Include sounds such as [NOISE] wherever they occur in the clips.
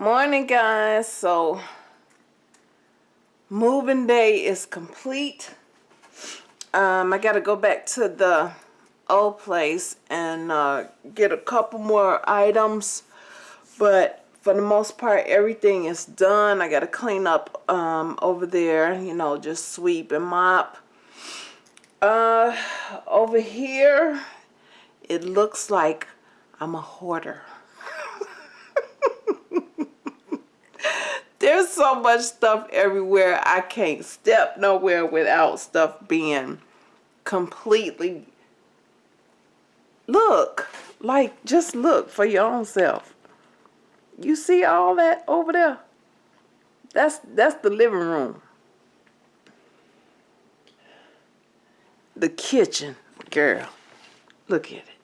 Morning, guys. So, moving day is complete. Um, I got to go back to the old place and uh, get a couple more items. But for the most part, everything is done. I got to clean up um, over there, you know, just sweep and mop. Uh, over here, it looks like I'm a hoarder. There's so much stuff everywhere. I can't step nowhere without stuff being completely look like just look for your own self. You see all that over there? That's that's the living room. The kitchen girl. Look at it.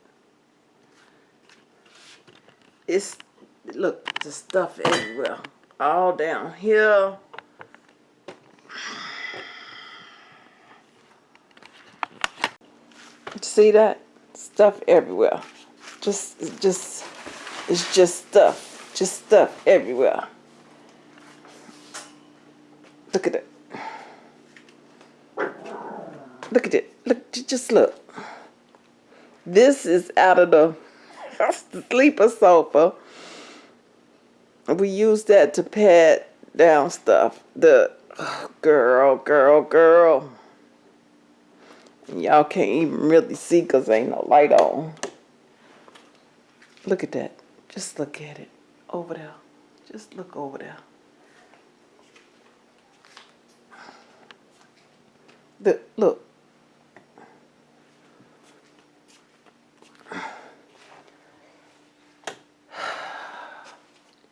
It's look the stuff everywhere all down here. See that? Stuff everywhere. Just just it's just stuff. Just stuff everywhere. Look at it. Look at it. Look just look. This is out of the [LAUGHS] sleeper sofa we use that to pad down stuff the oh, girl girl girl Y'all can't even really see because ain't no light on. Look at that. Just look at it. Over there. Just look over there. The, look.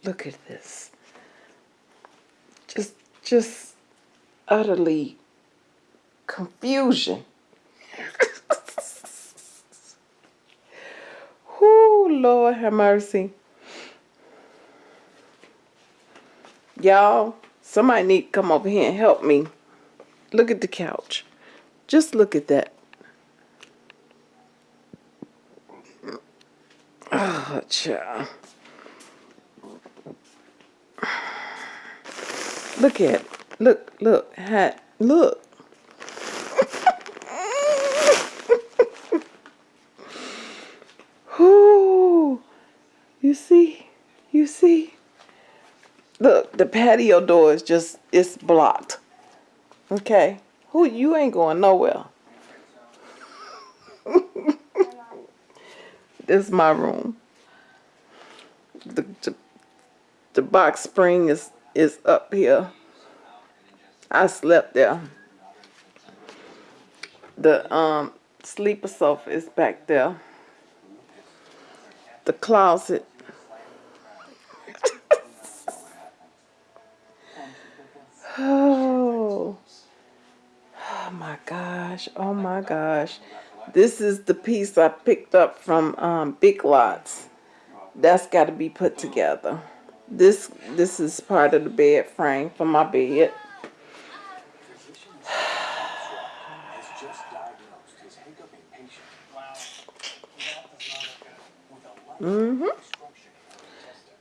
Look at this. Just, just utterly confusion. [LAUGHS] Whoo, Lord have mercy. Y'all, somebody need to come over here and help me. Look at the couch. Just look at that. Oh, child. Look at it. Look, look, hat. Look. You see? You see? Look, the patio door is just, it's blocked. Okay? Who, you ain't going nowhere. [LAUGHS] this is my room. The, the, the box spring is, is up here. I slept there. The um sleeper sofa is back there. The closet Oh. [SIGHS] oh my gosh. Oh my gosh. This is the piece I picked up from um, Big Lots. That's got to be put together. This this is part of the bed frame for my bed. Mm-hmm.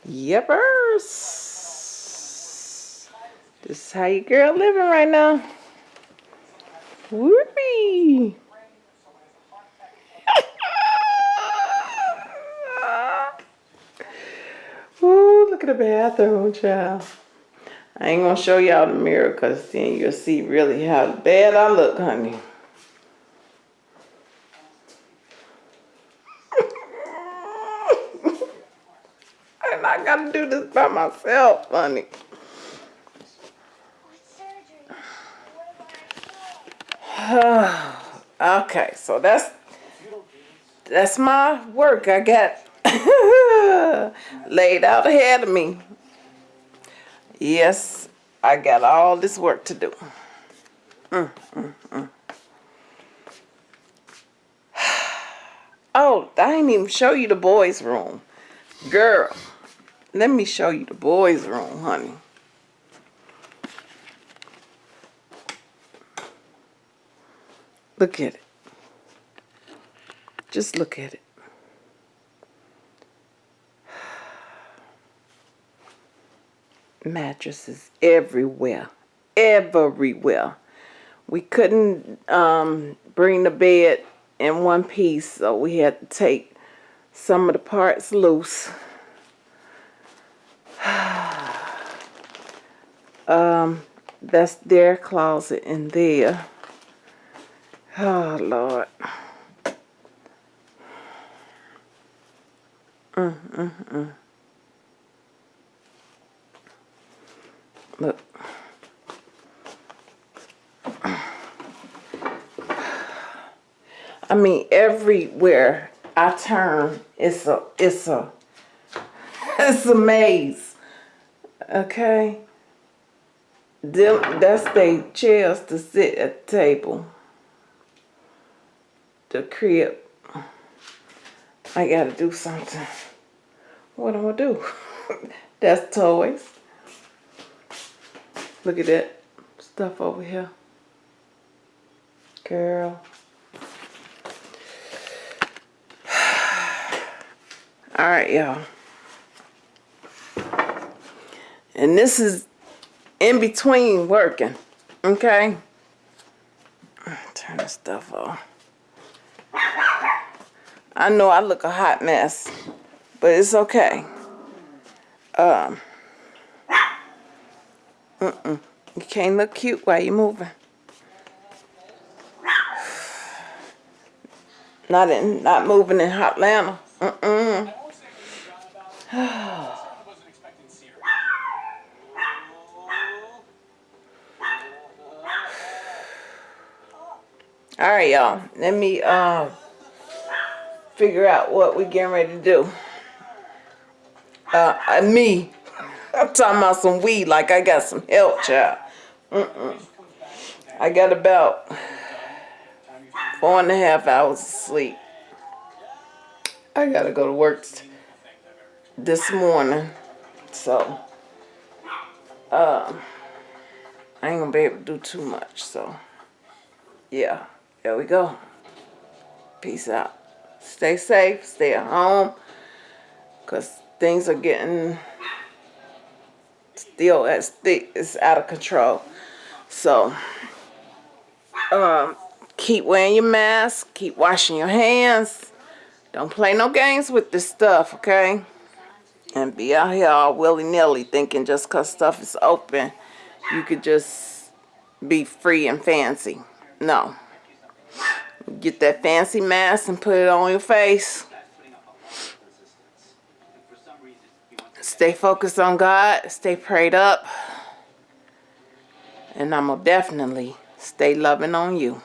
Yepers. This is how your girl living right now. Whoopee. At the bathroom, child. I ain't gonna show y'all the mirror because then you'll see really how bad I look, honey. [LAUGHS] and I gotta do this by myself, honey. [SIGHS] okay, so that's that's my work I got [LAUGHS] laid out ahead of me. Yes, I got all this work to do. Mm, mm, mm. [SIGHS] Oh, I didn't even show you the boys' room. Girl, let me show you the boys' room, honey. Look at it. Just look at it. Mattresses everywhere, everywhere. We couldn't um, bring the bed in one piece, so we had to take some of the parts loose. [SIGHS] um, that's their closet in there. Oh, Lord. Mm, mm, mm. Look. I mean, everywhere I turn, it's a, it's a, [LAUGHS] it's a maze. Okay? Them, that's they chairs to sit at the table. The crib. I gotta do something. What am I gonna do? [LAUGHS] that's toys. Look at that stuff over here. Girl. [SIGHS] All right, y'all. And this is in between working, okay? Turn this stuff off. I know I look a hot mess, but it's okay. Um, mm-mm. You can't look cute while you're moving. Not in, not moving in Hotlanta. Mm-mm. [SIGHS] All right, y'all. Let me uh, figure out what we're getting ready to do. Uh, uh, me. I'm talking about some weed like I got some help, child. Mm-mm. I got about four and a half hours of sleep. I gotta go to work this morning. So, um, I ain't gonna be able to do too much. So, yeah, there we go. Peace out. Stay safe. Stay at home. Because things are getting still as it's out of control. So, um, keep wearing your mask. Keep washing your hands. Don't play no games with this stuff, okay? and be out here all willy-nilly thinking just because stuff is open, you could just be free and fancy. No. Get that fancy mask and put it on your face. Stay focused on God. Stay prayed up. And I'm going to definitely stay loving on you.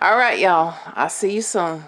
All right, y'all. I'll see you soon.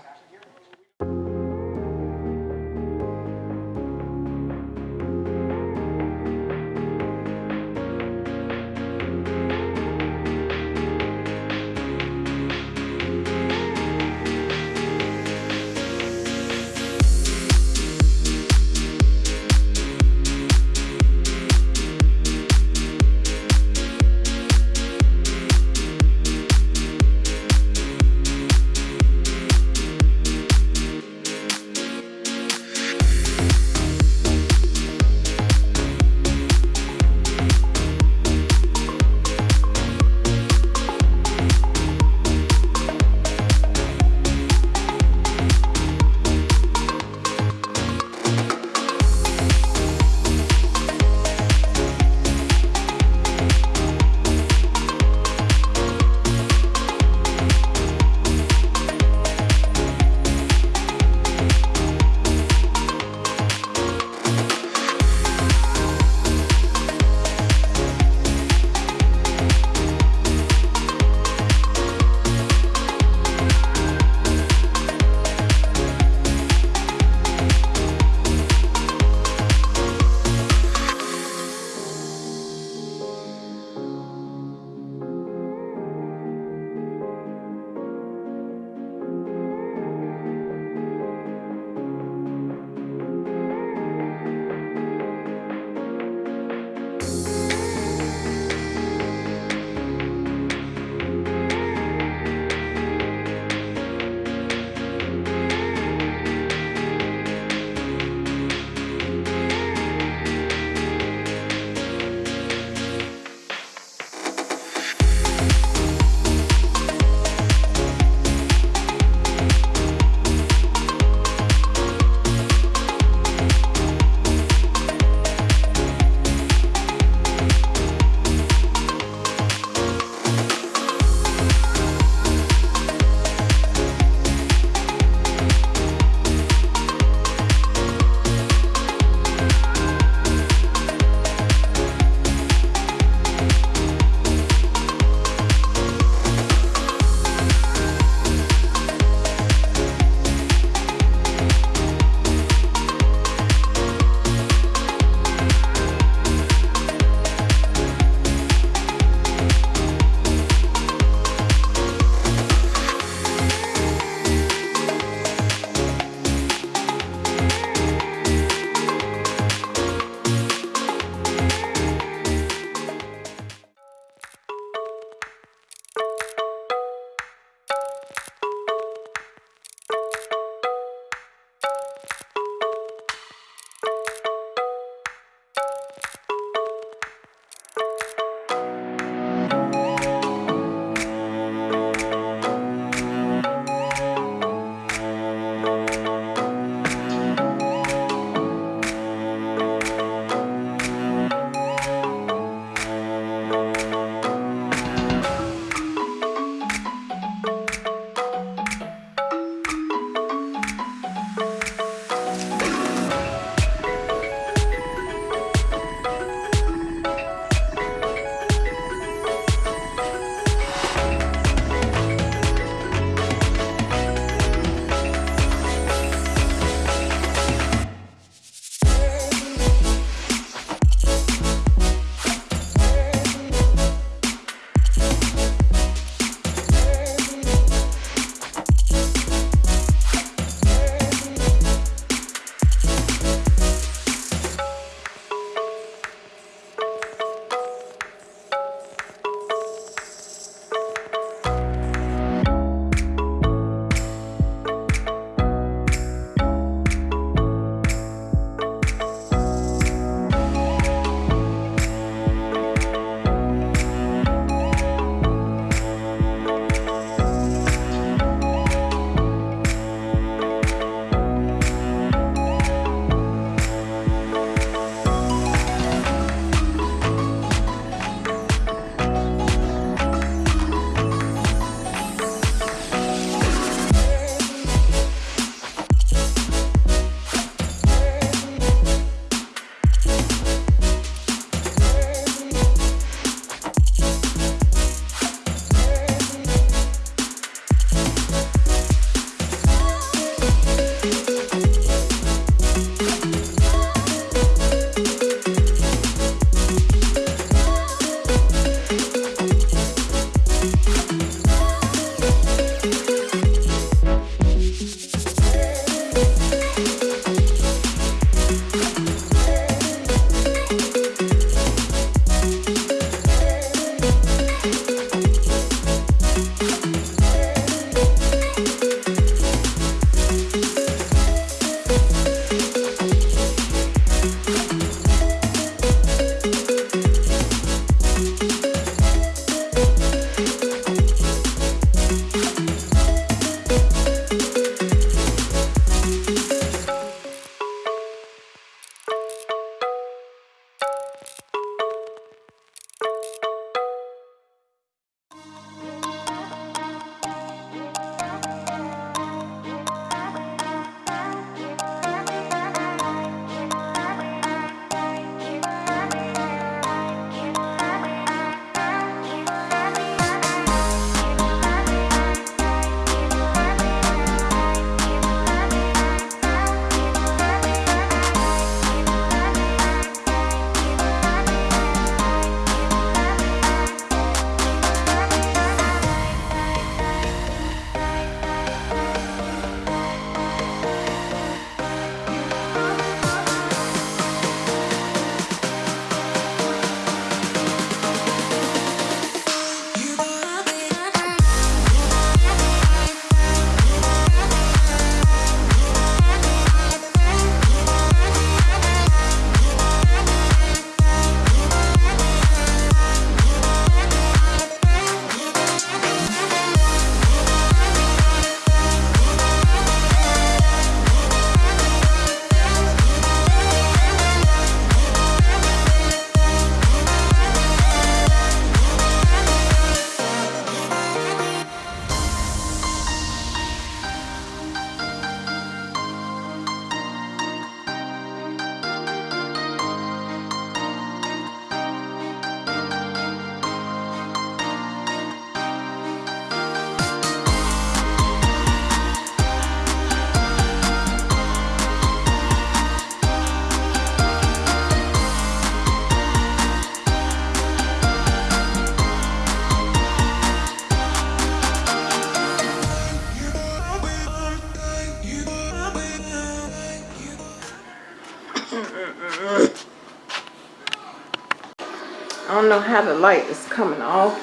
I don't know how the light is coming off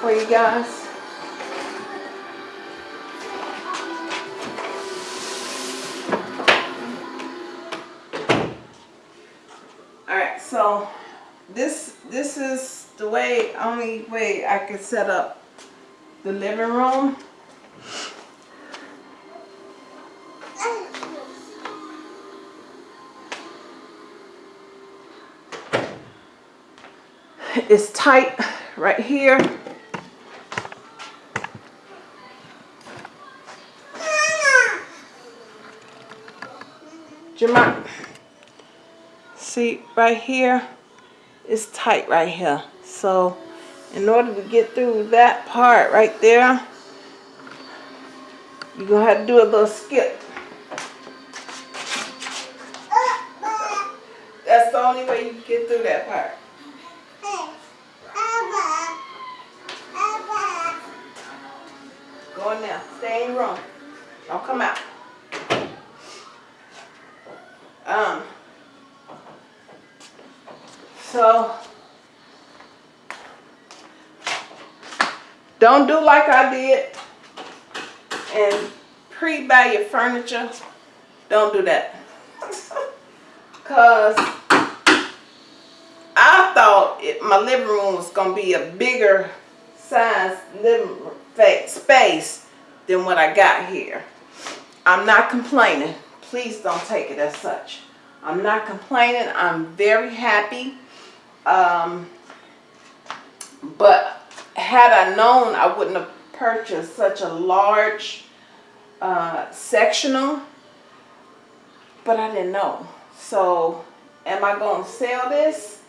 for you guys. Alright, so this this is the way only way I can set up the living room. It's tight right here. Jemima, see right here, it's tight right here. So in order to get through that part right there, you're gonna have to do a little skip. So. Don't do like I did and pre-buy your furniture. Don't do that. [LAUGHS] Cause I thought it, my living room was gonna be a bigger size living space than what I got here. I'm not complaining. Please don't take it as such. I'm not complaining. I'm very happy. Um, but had I known, I wouldn't have purchased such a large uh, sectional. But I didn't know. So, am I going to sell this?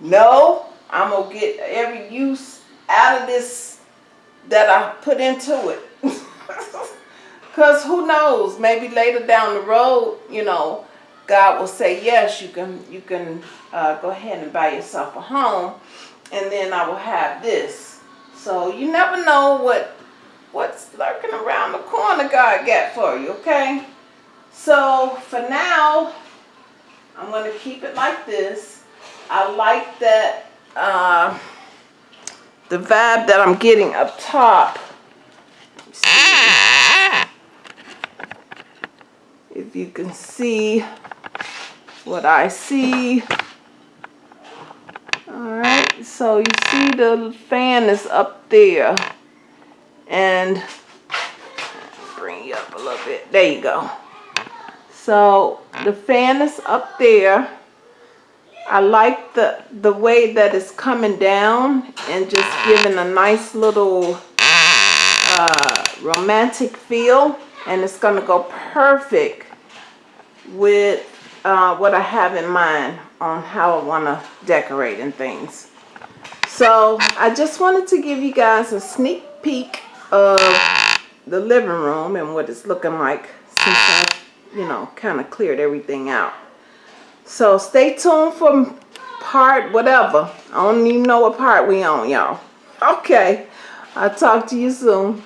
No. I'm going to get every use out of this that I put into it. [LAUGHS] Because who knows, maybe later down the road, you know, God will say, yes, you can, you can uh, go ahead and buy yourself a home. And then I will have this. So you never know what what's lurking around the corner God got for you, okay? So for now, I'm going to keep it like this. I like that uh, the vibe that I'm getting up top. If you can see what I see. Alright, so you see the fan is up there. And bring you up a little bit. There you go. So the fan is up there. I like the, the way that it's coming down and just giving a nice little uh, romantic feel. And it's going to go perfect with uh, what I have in mind on how I want to decorate and things. So I just wanted to give you guys a sneak peek of the living room and what it's looking like since I've, you know, kind of cleared everything out. So stay tuned for part whatever. I don't even know what part we on, y'all. Okay. I'll talk to you soon.